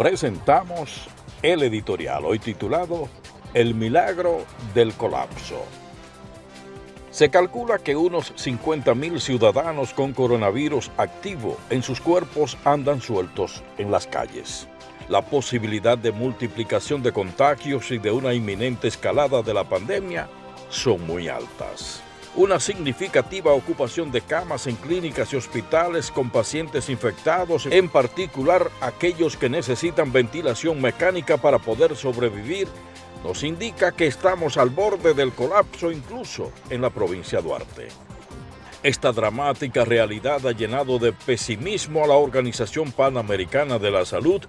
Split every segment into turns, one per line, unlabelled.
presentamos el editorial hoy titulado El milagro del colapso. Se calcula que unos 50.000 ciudadanos con coronavirus activo en sus cuerpos andan sueltos en las calles. La posibilidad de multiplicación de contagios y de una inminente escalada de la pandemia son muy altas una significativa ocupación de camas en clínicas y hospitales con pacientes infectados, en particular aquellos que necesitan ventilación mecánica para poder sobrevivir, nos indica que estamos al borde del colapso incluso en la provincia de Duarte. Esta dramática realidad ha llenado de pesimismo a la Organización Panamericana de la Salud,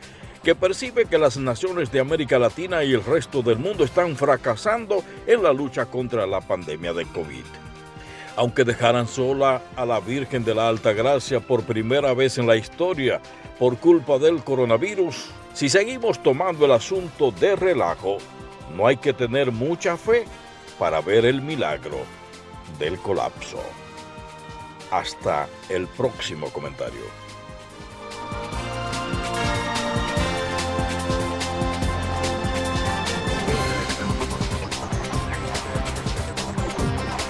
que percibe que las naciones de América Latina y el resto del mundo están fracasando en la lucha contra la pandemia de COVID aunque dejaran sola a la Virgen de la Alta Gracia por primera vez en la historia por culpa del coronavirus, si seguimos tomando el asunto de relajo, no hay que tener mucha fe para ver el milagro del colapso. Hasta el próximo comentario.